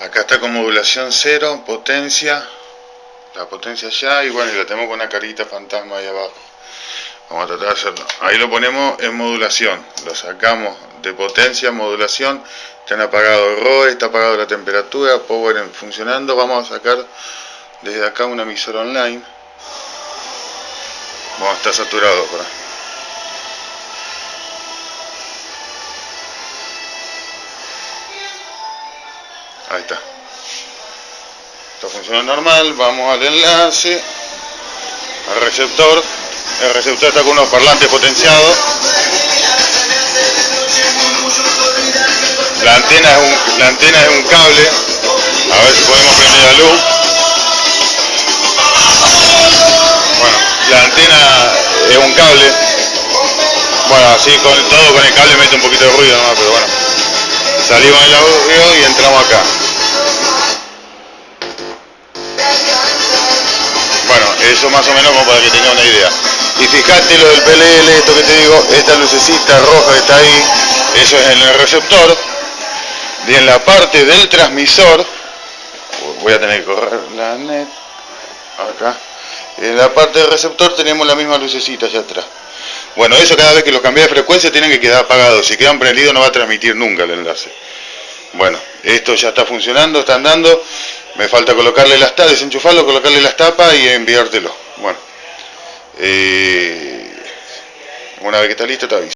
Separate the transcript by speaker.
Speaker 1: Acá está con modulación cero, potencia, la potencia ya, y bueno, y lo tenemos con una carita fantasma ahí abajo. Vamos a tratar de hacerlo. Ahí lo ponemos en modulación, lo sacamos de potencia, modulación, están apagado ROE, está apagado la temperatura, power en funcionando. Vamos a sacar desde acá un emisor online. Vamos, está saturado por ahí. Está. Esto funciona normal, vamos al enlace, al receptor. El receptor está con unos parlantes potenciados. La antena es un, la antena es un cable. A ver si podemos prender la luz. Bueno, la antena es un cable. Bueno, así con todo con el cable mete un poquito de ruido nomás, pero bueno. Salimos del audio y entramos acá. Bueno, eso más o menos como para que tenga una idea. Y fíjate lo del PLL, esto que te digo, esta lucecita roja que está ahí, eso es en el receptor. Y en la parte del transmisor, voy a tener que correr la net, acá. En la parte del receptor tenemos la misma lucecita allá atrás. Bueno, eso cada vez que lo cambia de frecuencia tienen que quedar apagados. Si quedan prendidos no va a transmitir nunca el enlace. Bueno, esto ya está funcionando, está andando. Me falta colocarle las tapas, desenchufarlo, colocarle las tapas y enviártelo. Bueno, eh, una vez que está listo te aviso.